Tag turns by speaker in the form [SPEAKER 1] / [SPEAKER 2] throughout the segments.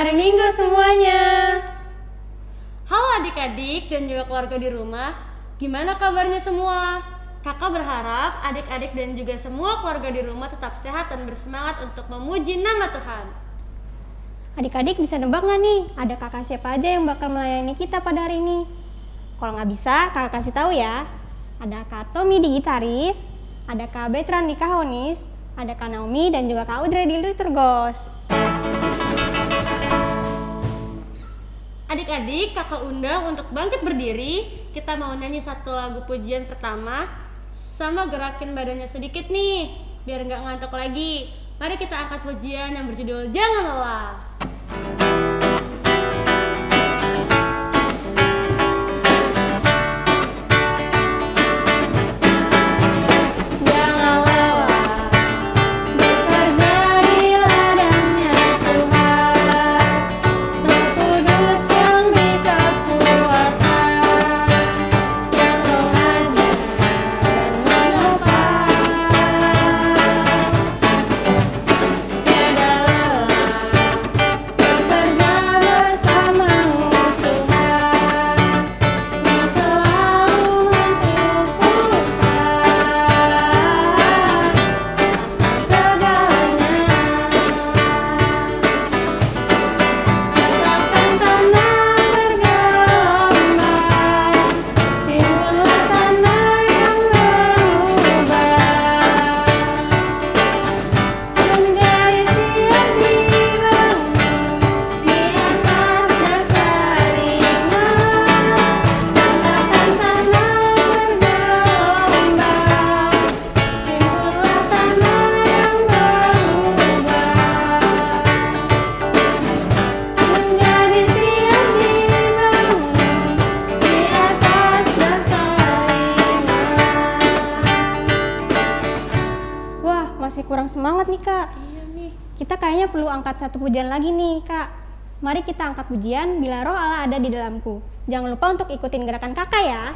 [SPEAKER 1] hari Minggu semuanya. Halo adik-adik dan juga keluarga di rumah. Gimana kabarnya semua? Kakak berharap adik-adik dan juga semua keluarga di rumah tetap sehat dan bersemangat untuk memuji nama Tuhan.
[SPEAKER 2] Adik-adik bisa nebak nggak nih, ada kakak siapa aja yang bakal melayani kita pada hari ini? Kalau nggak bisa, kakak kasih tahu ya. Ada Kak Tommy di gitaris, ada Kak Betran di kahonis, ada Kak Naomi dan juga Kak Audrey di liturgos.
[SPEAKER 1] Adik-adik, kakak undang untuk bangkit berdiri. Kita mau nyanyi satu lagu pujian pertama sama gerakin badannya sedikit nih, biar nggak ngantuk lagi. Mari kita angkat pujian yang berjudul Jangan Lelah.
[SPEAKER 2] Kita kayaknya perlu angkat satu pujian lagi nih kak. Mari kita angkat pujian bila roh Allah ada di dalamku. Jangan lupa untuk ikutin gerakan kakak ya.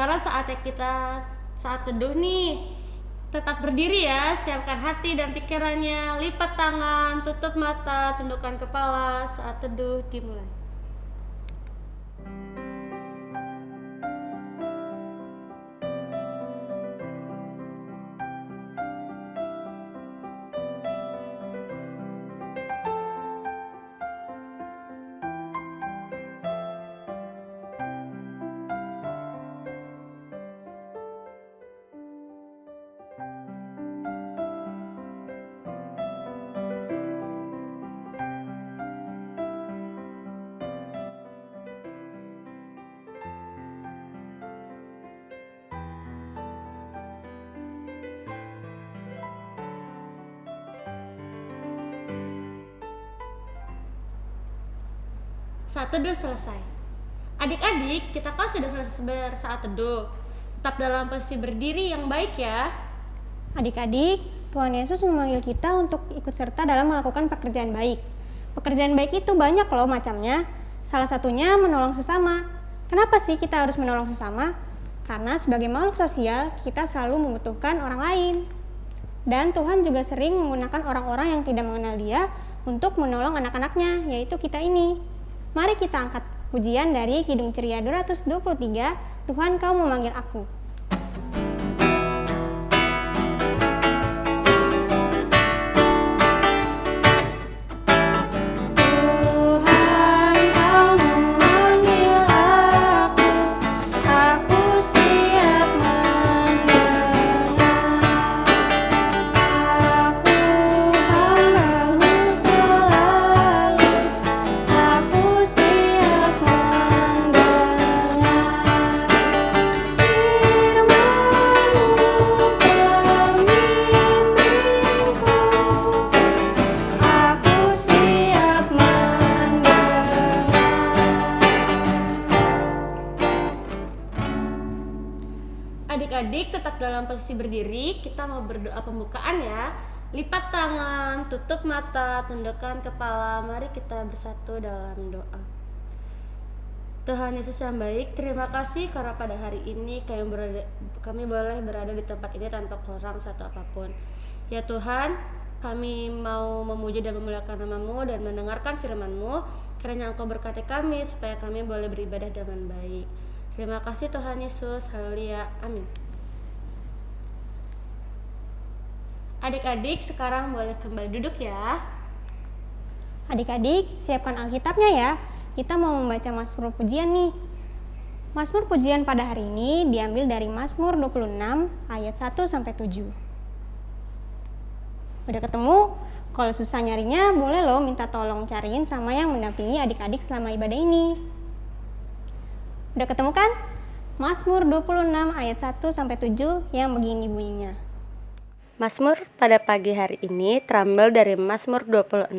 [SPEAKER 1] Sekarang saatnya kita saat teduh nih. Tetap berdiri ya, siapkan hati dan pikirannya, lipat tangan, tutup mata, tundukkan kepala saat teduh dimulai. Saat teduh selesai. Adik-adik, kita kan sudah selesai bersaat teduh. Tetap dalam posisi berdiri yang baik ya.
[SPEAKER 2] Adik-adik, Tuhan Yesus memanggil kita untuk ikut serta dalam melakukan pekerjaan baik. Pekerjaan baik itu banyak loh macamnya. Salah satunya menolong sesama. Kenapa sih kita harus menolong sesama? Karena sebagai makhluk sosial, kita selalu membutuhkan orang lain. Dan Tuhan juga sering menggunakan orang-orang yang tidak mengenal dia untuk menolong anak-anaknya, yaitu kita ini. Mari kita angkat pujian dari Kidung Ceria 223, Tuhan kau memanggil aku.
[SPEAKER 3] Berdoa pembukaan ya. Lipat tangan, tutup mata, tundukkan kepala. Mari kita bersatu dalam doa. Tuhan Yesus yang baik, terima kasih karena pada hari ini kami, berada, kami boleh berada di tempat ini tanpa kurang satu apa pun. Ya Tuhan, kami mau memuji dan memuliakan namamu dan mendengarkan firmanmu. Kiranya Engkau berkati kami supaya kami boleh beribadah dengan baik. Terima kasih Tuhan Yesus. Haleluya. Amin. Adik-adik sekarang boleh kembali duduk ya.
[SPEAKER 4] Adik-adik, siapkan Alkitabnya ya. Kita mau membaca Mazmur pujian nih. Mazmur pujian pada hari ini diambil dari Mazmur 26 ayat 1 sampai 7. Udah ketemu? Kalau susah nyarinya, boleh loh minta tolong cariin sama yang mendampingi adik-adik selama ibadah ini. Udah ketemu kan? Mazmur 26 ayat 1 sampai 7 yang begini bunyinya.
[SPEAKER 3] Mazmur pada pagi hari ini terambil dari Mazmur 26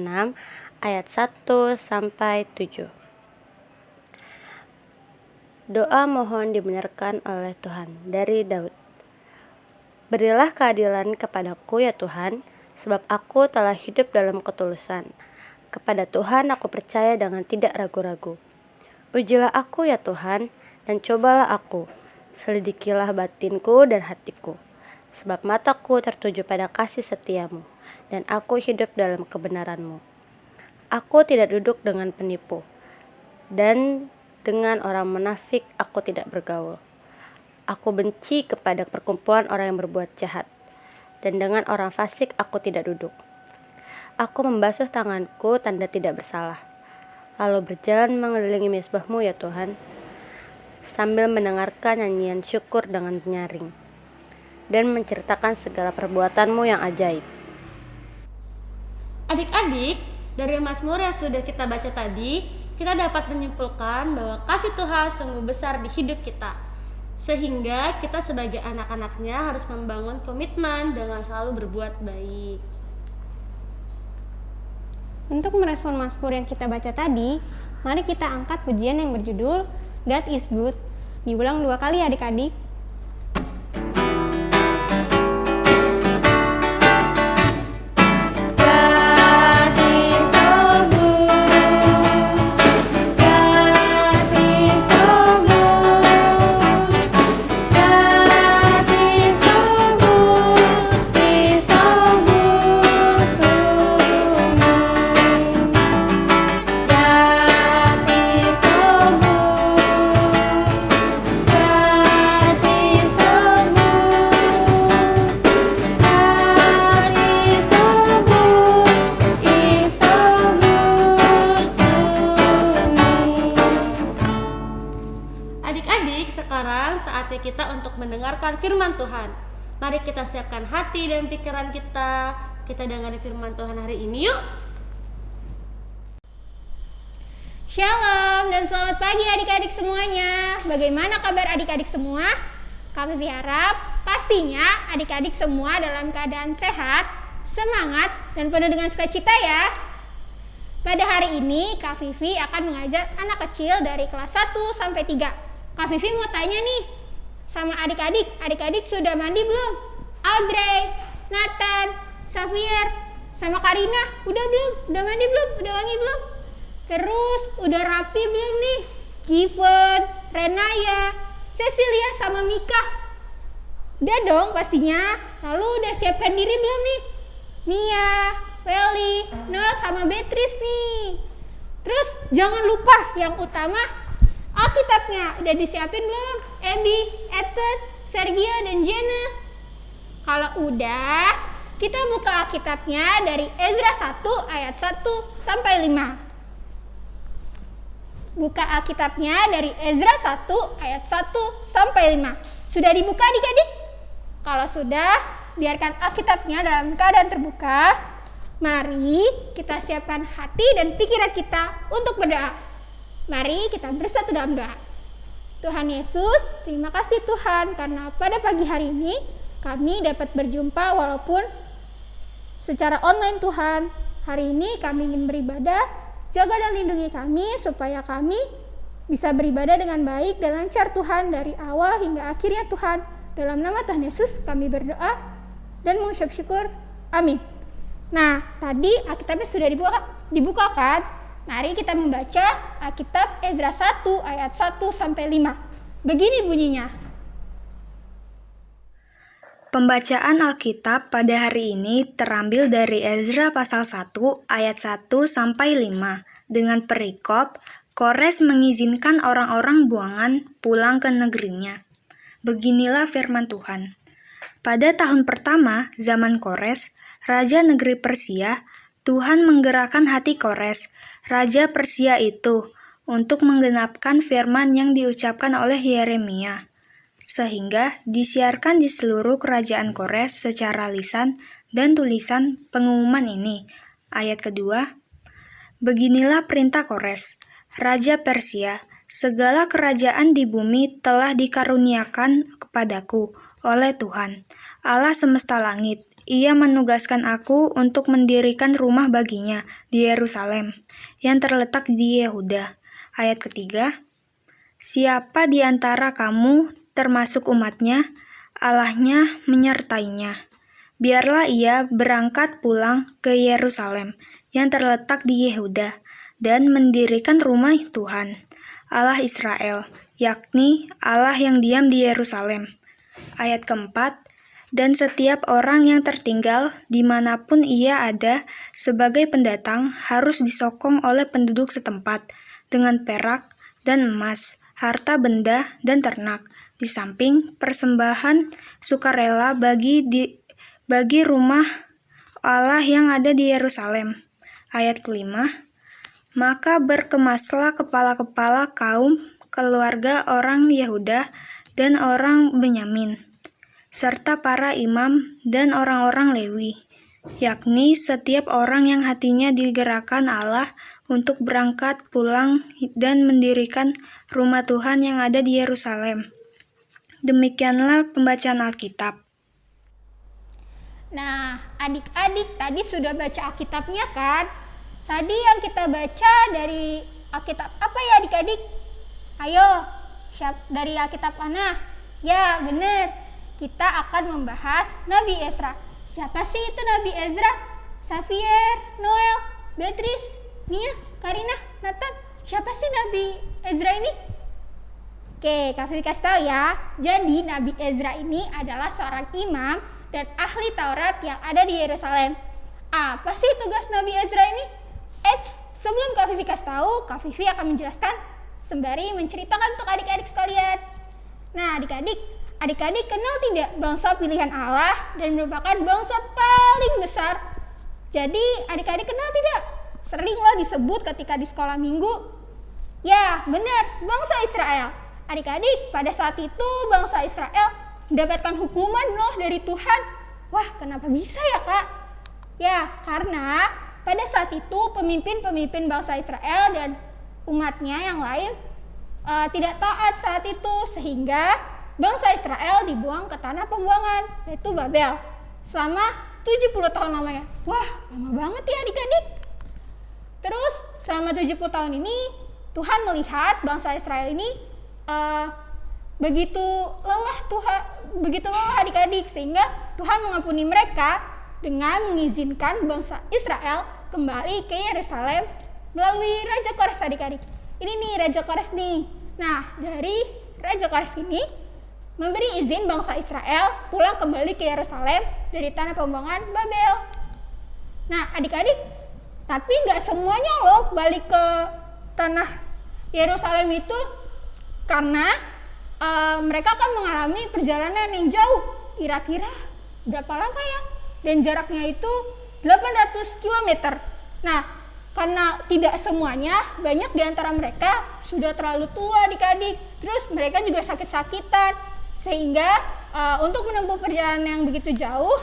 [SPEAKER 3] ayat 1 sampai 7. Doa mohon dibenarkan oleh Tuhan dari Daud. Berilah keadilan kepadaku ya Tuhan, sebab aku telah hidup dalam ketulusan. Kepada Tuhan aku percaya dengan tidak ragu-ragu. Ujilah aku ya Tuhan, dan cobalah aku. Selidikilah batinku dan hatiku. Sebab mataku tertuju pada kasih setiamu, dan aku hidup dalam kebenaranmu. Aku tidak duduk dengan penipu, dan dengan orang munafik aku tidak bergaul. Aku benci kepada perkumpulan orang yang berbuat jahat, dan dengan orang fasik aku tidak duduk. Aku membasuh tanganku tanda tidak bersalah lalu berjalan mengelilingi mesbahmu ya Tuhan, sambil mendengarkan nyanyian syukur dengan nyaring, dan menceritakan segala perbuatanmu yang ajaib. Adik-adik, dari Mazmur yang sudah kita baca tadi, kita dapat menyimpulkan bahwa kasih Tuhan sungguh besar di hidup kita. Sehingga kita sebagai anak-anaknya harus membangun komitmen dengan selalu berbuat baik.
[SPEAKER 4] Untuk merespon Mazmur yang kita baca tadi, mari kita angkat pujian yang berjudul God is Good. Diulang dua kali adik-adik.
[SPEAKER 3] Hati dan pikiran kita. Kita dengar firman Tuhan hari ini yuk.
[SPEAKER 4] Shalom dan selamat pagi adik-adik semuanya. Bagaimana kabar adik-adik semua? Kami berharap pastinya adik-adik semua dalam keadaan sehat, semangat, dan penuh dengan sukacita ya. Pada hari ini Kak Vivi akan mengajar anak kecil dari kelas 1 sampai 3. Kak Vivi mau tanya nih, sama adik-adik. Adik-adik sudah mandi belum? Audrey, Nathan, Xavier, sama Karina, udah belum? Udah mandi belum? Udah wangi belum? Terus udah rapi belum nih? Given, Renaya, Cecilia sama Mika. Udah dong pastinya. Lalu udah siapkan diri belum nih? Mia, Feli, Noel sama Beatrice nih. Terus jangan lupa yang utama Alkitabnya udah disiapin belum? Ebi, Ethan, Sergio, dan Jenna. Kalau udah, kita buka Alkitabnya dari Ezra 1 ayat 1 sampai 5. Buka Alkitabnya dari Ezra 1 ayat 1 sampai 5. Sudah dibuka adik-adik? Kalau sudah, biarkan Alkitabnya dalam keadaan terbuka. Mari kita siapkan hati dan pikiran kita untuk berdoa. Mari kita bersatu dalam doa. Tuhan Yesus, terima kasih Tuhan karena pada pagi hari ini kami dapat berjumpa walaupun secara online Tuhan. Hari ini kami ingin beribadah, jaga dan lindungi kami supaya kami bisa beribadah dengan baik dan lancar Tuhan dari awal hingga akhirnya Tuhan. Dalam nama Tuhan Yesus kami berdoa dan mengucap syukur. Amin. Nah, tadi Alkitabnya sudah dibuka, dibuka kan? Mari kita membaca Alkitab Ezra 1 ayat 1 sampai 5. Begini bunyinya.
[SPEAKER 5] Pembacaan Alkitab pada hari ini terambil dari Ezra pasal 1 ayat 1 sampai 5 dengan perikop Kores mengizinkan orang-orang buangan pulang ke negerinya. Beginilah firman Tuhan. Pada tahun pertama zaman Kores, raja negeri Persia, Tuhan menggerakkan hati Kores, raja Persia itu, untuk menggenapkan firman yang diucapkan oleh Yeremia sehingga disiarkan di seluruh kerajaan Kores secara lisan dan tulisan pengumuman ini. Ayat kedua, Beginilah perintah Kores, Raja Persia, segala kerajaan di bumi telah dikaruniakan kepadaku oleh Tuhan, Allah semesta langit. Ia menugaskan aku untuk mendirikan rumah baginya di Yerusalem, yang terletak di Yehuda. Ayat ketiga, Siapa di antara kamu termasuk umatnya, Allahnya menyertainya. Biarlah ia berangkat pulang ke Yerusalem yang terletak di Yehuda dan mendirikan rumah Tuhan, Allah Israel, yakni Allah yang diam di Yerusalem. Ayat keempat, dan setiap orang yang tertinggal di mana pun ia ada sebagai pendatang harus disokong oleh penduduk setempat dengan perak dan emas, harta benda dan ternak, di samping persembahan sukarela bagi di, bagi rumah Allah yang ada di Yerusalem. Ayat kelima, maka berkemaslah kepala-kepala kaum keluarga orang Yehuda dan orang Benyamin, serta para imam dan orang-orang Lewi, yakni setiap orang yang hatinya digerakkan Allah untuk berangkat pulang dan mendirikan rumah Tuhan yang ada di Yerusalem. Demikianlah pembacaan Alkitab.
[SPEAKER 4] Nah, adik-adik tadi sudah baca Alkitabnya kan? Tadi yang kita baca dari Alkitab apa ya adik-adik? Ayo, siap dari Alkitab mana? Ya, benar. Kita akan membahas Nabi Ezra. Siapa sih itu Nabi Ezra? Xavier, Noel, Beatrice, Mia, Karina, Nathan. Siapa sih Nabi Ezra ini? Oke, Kak Vivi kasih tahu ya. Jadi Nabi Ezra ini adalah seorang imam dan ahli Taurat yang ada di Yerusalem. Apa sih tugas Nabi Ezra ini? Eits, sebelum Kak Vivi kasih tahu, Kak Vivi akan menjelaskan sembari menceritakan untuk adik-adik sekalian. Nah, adik-adik, adik-adik kenal tidak bangsa pilihan Allah dan merupakan bangsa paling besar? Jadi, adik-adik kenal tidak? Sering loh disebut ketika di sekolah minggu. Ya, benar, bangsa Israel. Adik-adik, pada saat itu bangsa Israel mendapatkan hukuman loh dari Tuhan. Wah, kenapa bisa ya kak? Ya, karena pada saat itu pemimpin-pemimpin bangsa Israel dan umatnya yang lain uh, tidak taat saat itu sehingga bangsa Israel dibuang ke tanah pembuangan yaitu Babel selama 70 tahun lamanya. Wah, lama banget ya adik-adik. Terus selama 70 tahun ini Tuhan melihat bangsa Israel ini uh, begitu lelah Tuhan begitu lelah adik-adik sehingga Tuhan mengampuni mereka dengan mengizinkan bangsa Israel kembali ke Yerusalem melalui Raja Kores adik-adik. Ini nih Raja Kores nih. Nah, dari Raja Kores ini memberi izin bangsa Israel pulang kembali ke Yerusalem dari tanah pembuangan Babel. Nah, adik-adik, tapi nggak semuanya loh balik ke tanah Yerusalem itu karena uh, mereka akan mengalami perjalanan yang jauh. Kira-kira berapa lama ya? Dan jaraknya itu 800 km nah karena tidak semuanya banyak di antara mereka sudah terlalu tua adik-adik. Terus mereka juga sakit-sakitan. Sehingga uh, untuk menempuh perjalanan yang begitu jauh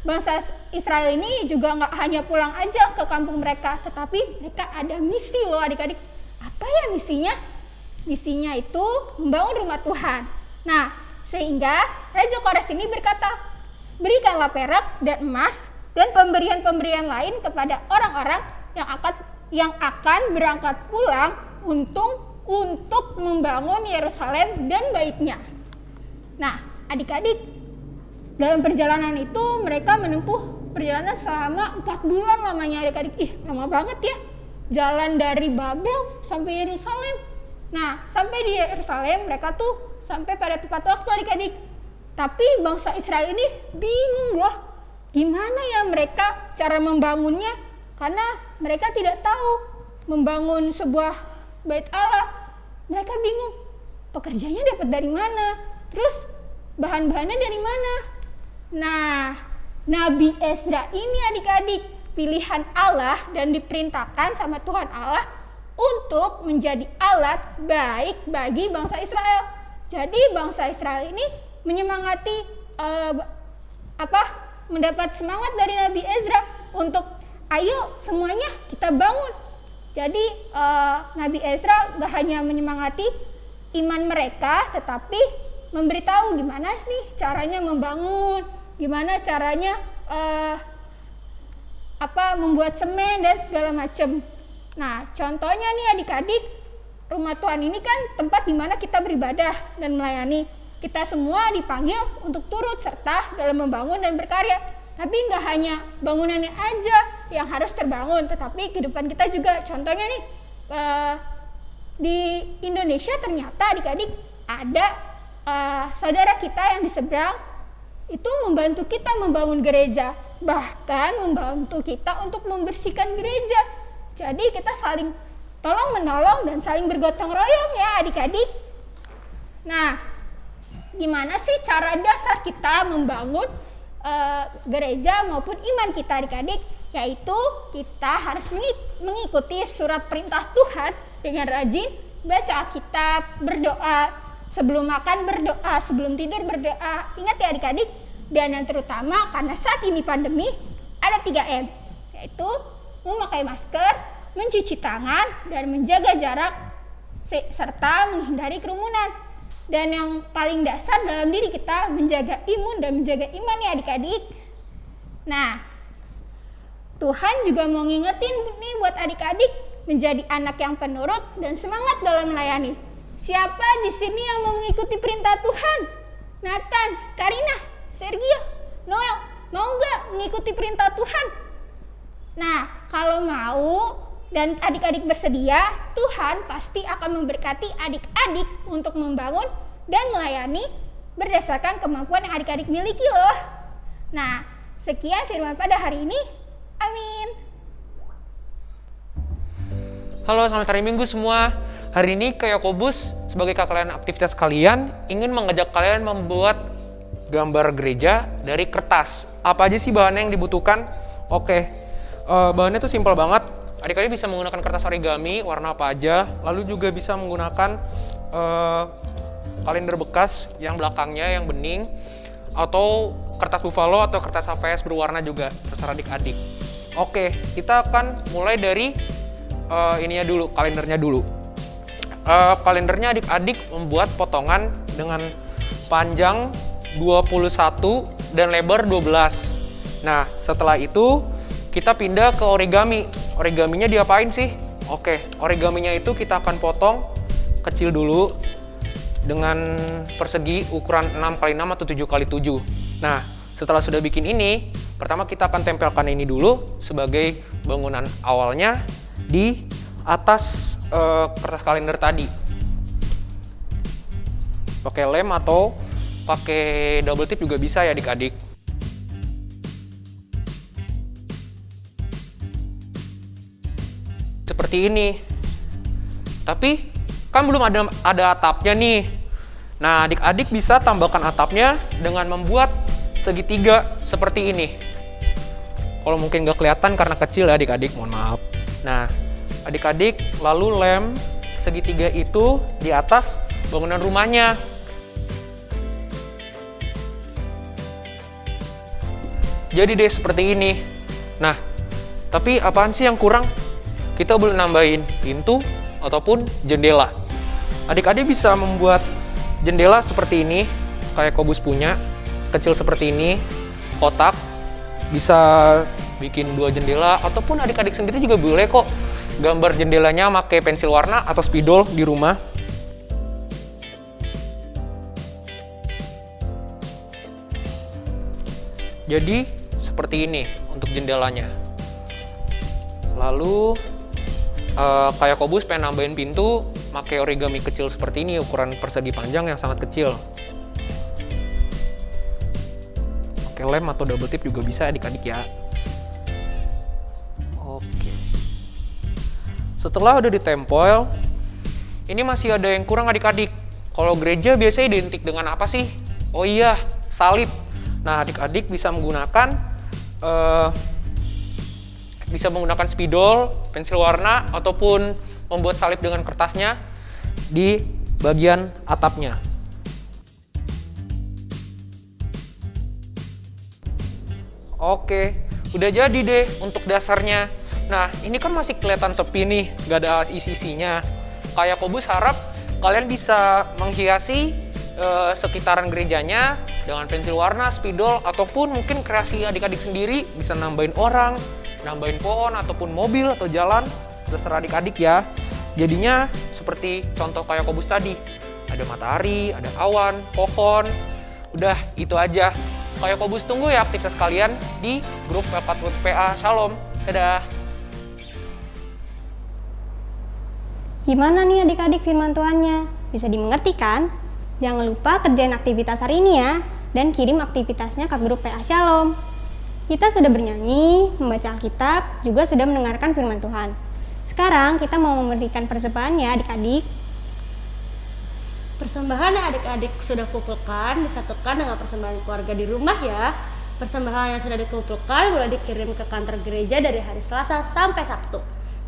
[SPEAKER 4] bangsa Israel ini juga nggak hanya pulang aja ke kampung mereka tetapi mereka ada misi loh adik-adik. Apa ya misinya Misinya itu membangun rumah Tuhan. Nah, sehingga Raja Kores ini berkata, berikanlah perak dan emas dan pemberian-pemberian lain kepada orang-orang yang akan yang akan berangkat pulang untuk untuk membangun Yerusalem dan baitnya. Nah, adik-adik dalam perjalanan itu mereka menempuh perjalanan selama empat bulan lamanya adik-adik. Ih, lama banget ya. Jalan dari Babel sampai Yerusalem. Nah, sampai di Yerusalem mereka tuh sampai pada tepat waktu adik-adik. Tapi bangsa Israel ini bingung loh. Gimana ya mereka cara membangunnya? Karena mereka tidak tahu membangun sebuah bait Allah. Mereka bingung. Pekerjanya dapat dari mana? Terus bahan-bahannya dari mana? Nah, Nabi Ezra ini adik-adik pilihan Allah dan diperintahkan sama Tuhan Allah untuk menjadi alat baik bagi bangsa Israel. Jadi bangsa Israel ini menyemangati uh, apa mendapat semangat dari Nabi Ezra untuk ayo semuanya kita bangun. Jadi uh, Nabi Ezra gak hanya menyemangati iman mereka, tetapi memberitahu gimana sih caranya membangun, gimana caranya uh, apa membuat semen dan segala macam. Nah, contohnya nih adik-adik, rumah Tuhan ini kan tempat di mana kita beribadah dan melayani. Kita semua dipanggil untuk turut serta dalam membangun dan berkarya. Tapi nggak hanya bangunannya aja yang harus terbangun, tetapi kehidupan kita juga. Contohnya nih, uh, di Indonesia ternyata adik-adik ada uh, saudara kita yang di seberang itu membantu kita membangun gereja, bahkan membantu kita untuk membersihkan gereja. Jadi kita saling tolong menolong dan saling bergotong royong ya adik-adik. Nah, gimana sih cara dasar kita membangun uh, gereja maupun iman kita adik-adik? Yaitu kita harus mengikuti surat perintah Tuhan dengan rajin baca Alkitab, berdoa, sebelum makan berdoa, sebelum tidur berdoa. Ingat ya adik-adik, dan yang terutama karena saat ini pandemi ada 3M, yaitu memakai masker, mencuci tangan, dan menjaga jarak serta menghindari kerumunan. Dan yang paling dasar dalam diri kita menjaga imun dan menjaga iman ya adik-adik. Nah, Tuhan juga mau ngingetin nih buat adik-adik menjadi anak yang penurut dan semangat dalam melayani. Siapa di sini yang mau mengikuti perintah Tuhan? Nathan, Karina, Sergio, Noel, mau nggak mengikuti perintah Tuhan? Nah, kalau mau dan adik-adik bersedia, Tuhan pasti akan memberkati adik-adik untuk membangun dan melayani berdasarkan kemampuan yang adik-adik miliki loh. Nah, sekian firman pada hari ini. Amin.
[SPEAKER 6] Halo, selamat hari Minggu semua. Hari ini ke Yakobus sebagai kakak aktivitas kalian ingin mengajak kalian membuat gambar gereja dari kertas. Apa aja sih bahannya yang dibutuhkan? Oke, uh, bahannya tuh simpel banget. Adik-adik bisa menggunakan kertas origami warna apa aja, lalu juga bisa menggunakan uh, kalender bekas yang belakangnya yang bening, atau kertas buffalo atau kertas HVS berwarna juga, terserah adik-adik. Oke, kita akan mulai dari uh, ininya dulu, kalendernya dulu. Uh, kalendernya adik-adik membuat potongan dengan panjang 21 dan lebar 12. Nah, setelah itu kita pindah ke origami. Origaminya diapain sih? Oke, origaminya itu kita akan potong kecil dulu dengan persegi ukuran 6 x 6 atau 7 x 7. Nah, setelah sudah bikin ini, pertama kita akan tempelkan ini dulu sebagai bangunan awalnya di atas uh, kertas kalender tadi. Pakai lem atau pakai double tip juga bisa ya adik-adik. Seperti ini. Tapi kan belum ada ada atapnya nih. Nah, adik-adik bisa tambahkan atapnya dengan membuat segitiga seperti ini. Kalau mungkin nggak kelihatan karena kecil ya adik-adik, mohon maaf. Nah, adik-adik lalu lem segitiga itu di atas bangunan rumahnya jadi deh seperti ini. Nah, tapi apaan sih yang kurang? Kita boleh nambahin pintu ataupun jendela. Adik-adik bisa membuat jendela seperti ini, kayak Kobus punya, kecil seperti ini, kotak, bisa bikin dua jendela, ataupun adik-adik sendiri juga boleh kok gambar jendelanya pakai pensil warna atau spidol di rumah Jadi seperti ini untuk jendelanya. Lalu uh, kayak Kobus pengen nambahin pintu, pakai origami kecil seperti ini ukuran persegi panjang yang sangat kecil. Pakai lem atau double tip juga bisa adik-adik ya. Oke. Setelah udah ditempel, ini masih ada yang kurang adik-adik. Kalau gereja biasanya identik dengan apa sih? Oh iya, salib. Nah, adik-adik bisa menggunakan uh, bisa menggunakan spidol, pensil warna, ataupun membuat salib dengan kertasnya di bagian atapnya. Oke, udah jadi deh untuk dasarnya. Nah, ini kan masih kelihatan sepi nih, gak ada isi-isinya. Kayak Kobus harap kalian bisa menghiasi uh, sekitaran gerejanya dengan pensil warna, spidol, ataupun mungkin kreasi adik-adik sendiri bisa nambahin orang, nambahin pohon ataupun mobil atau jalan, terserah adik-adik ya. Jadinya seperti contoh kayak kobus tadi, ada matahari, ada awan, pohon, udah itu aja. Kayak kobus tunggu ya aktivitas kalian di grup Pepat PA Shalom. Dadah!
[SPEAKER 2] Gimana nih adik-adik firman Tuhannya? Bisa dimengerti kan? Jangan lupa kerjain aktivitas hari ini ya, dan kirim aktivitasnya ke grup PA Shalom. Kita sudah bernyanyi, membaca Alkitab, juga sudah mendengarkan firman Tuhan. Sekarang kita mau memberikan persembahan ya adik-adik.
[SPEAKER 7] Persembahan yang adik-adik sudah kumpulkan disatukan dengan persembahan keluarga di rumah ya. Persembahan yang sudah dikumpulkan boleh dikirim ke kantor gereja dari hari Selasa sampai Sabtu.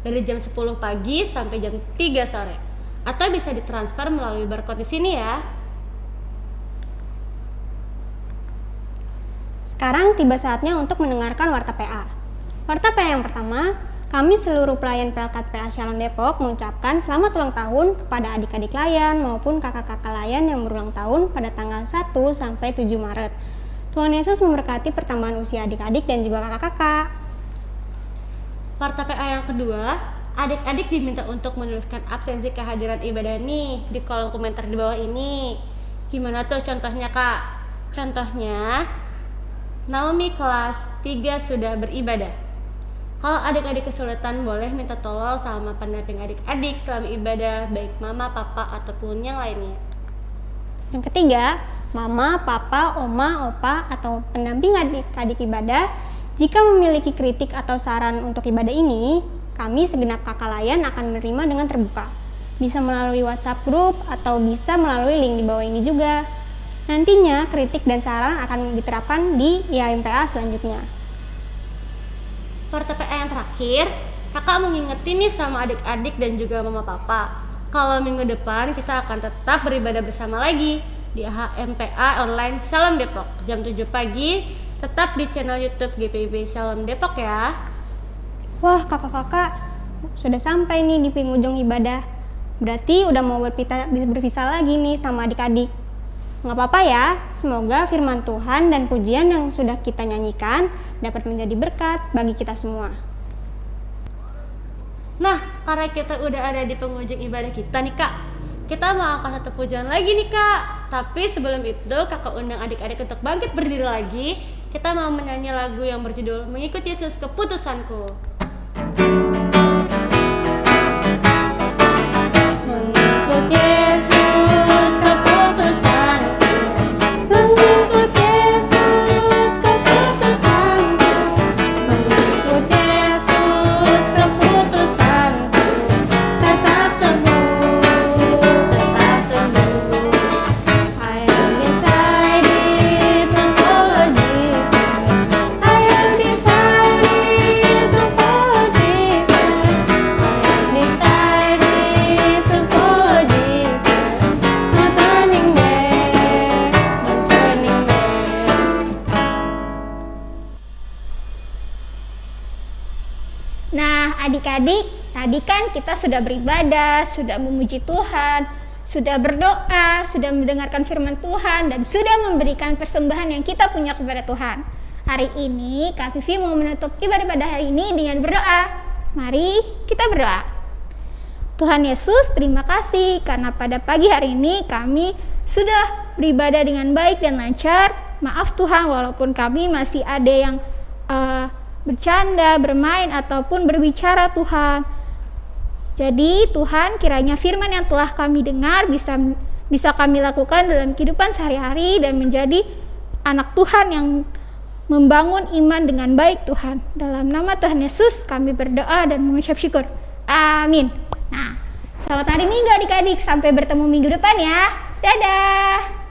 [SPEAKER 7] Dari jam 10 pagi sampai jam 3 sore. Atau bisa ditransfer melalui barcode di sini ya.
[SPEAKER 2] Sekarang tiba saatnya untuk mendengarkan Warta PA. Warta PA yang pertama, kami seluruh pelayan Pelkat PA Shalom Depok mengucapkan selamat ulang tahun kepada adik-adik layan maupun kakak-kakak layan yang berulang tahun pada tanggal 1 sampai 7 Maret. Tuhan Yesus memberkati pertambahan usia adik-adik dan juga kakak-kakak.
[SPEAKER 7] Warta PA yang kedua, adik-adik diminta untuk menuliskan absensi kehadiran ibadah nih di kolom komentar di bawah ini. Gimana tuh contohnya kak? Contohnya, Naomi kelas 3 sudah beribadah. Kalau adik-adik kesulitan boleh minta tolong sama pendamping adik-adik selama ibadah baik mama, papa ataupun yang lainnya.
[SPEAKER 2] Yang ketiga, mama, papa, oma, opa atau pendamping adik-adik ibadah jika memiliki kritik atau saran untuk ibadah ini, kami segenap kakak layan akan menerima dengan terbuka. Bisa melalui WhatsApp grup atau bisa melalui link di bawah ini juga. Nantinya kritik dan saran akan diterapkan di IAMPA selanjutnya.
[SPEAKER 7] Porto PA yang terakhir, kakak mau ngingetin nih sama adik-adik dan juga mama papa. Kalau minggu depan kita akan tetap beribadah bersama lagi di HMPA Online Shalom Depok jam 7 pagi tetap di channel YouTube GPIB Shalom Depok ya.
[SPEAKER 2] Wah, kakak-kakak sudah sampai nih di penghujung ibadah. Berarti udah mau berpisah, berpisah lagi nih sama adik-adik. Nggak apa-apa ya, semoga firman Tuhan dan pujian yang sudah kita nyanyikan dapat menjadi berkat bagi kita semua.
[SPEAKER 7] Nah, karena kita udah ada di penghujung ibadah kita nih kak, kita mau angkat satu pujian lagi nih kak. Tapi sebelum itu kakak undang adik-adik untuk bangkit berdiri lagi. Kita mau menyanyi lagu yang berjudul Mengikut Yesus Keputusanku.
[SPEAKER 2] Mengikut Yesus
[SPEAKER 4] kita sudah beribadah, sudah memuji Tuhan, sudah berdoa, sudah mendengarkan firman Tuhan, dan sudah memberikan persembahan yang kita punya kepada Tuhan. Hari ini, Kak Vivi mau menutup ibadah pada hari ini dengan berdoa. Mari kita berdoa. Tuhan Yesus, terima kasih karena pada pagi hari ini kami sudah beribadah dengan baik dan lancar. maaf Tuhan walaupun kami masih ada yang uh, bercanda, bermain ataupun berbicara Tuhan. Jadi Tuhan kiranya firman yang telah kami dengar bisa bisa kami lakukan dalam kehidupan sehari-hari dan menjadi anak Tuhan yang membangun iman dengan baik Tuhan. Dalam nama Tuhan Yesus kami berdoa dan mengucap syukur. Amin. Nah, selamat hari Minggu adik-adik. Sampai bertemu minggu depan ya. Dadah.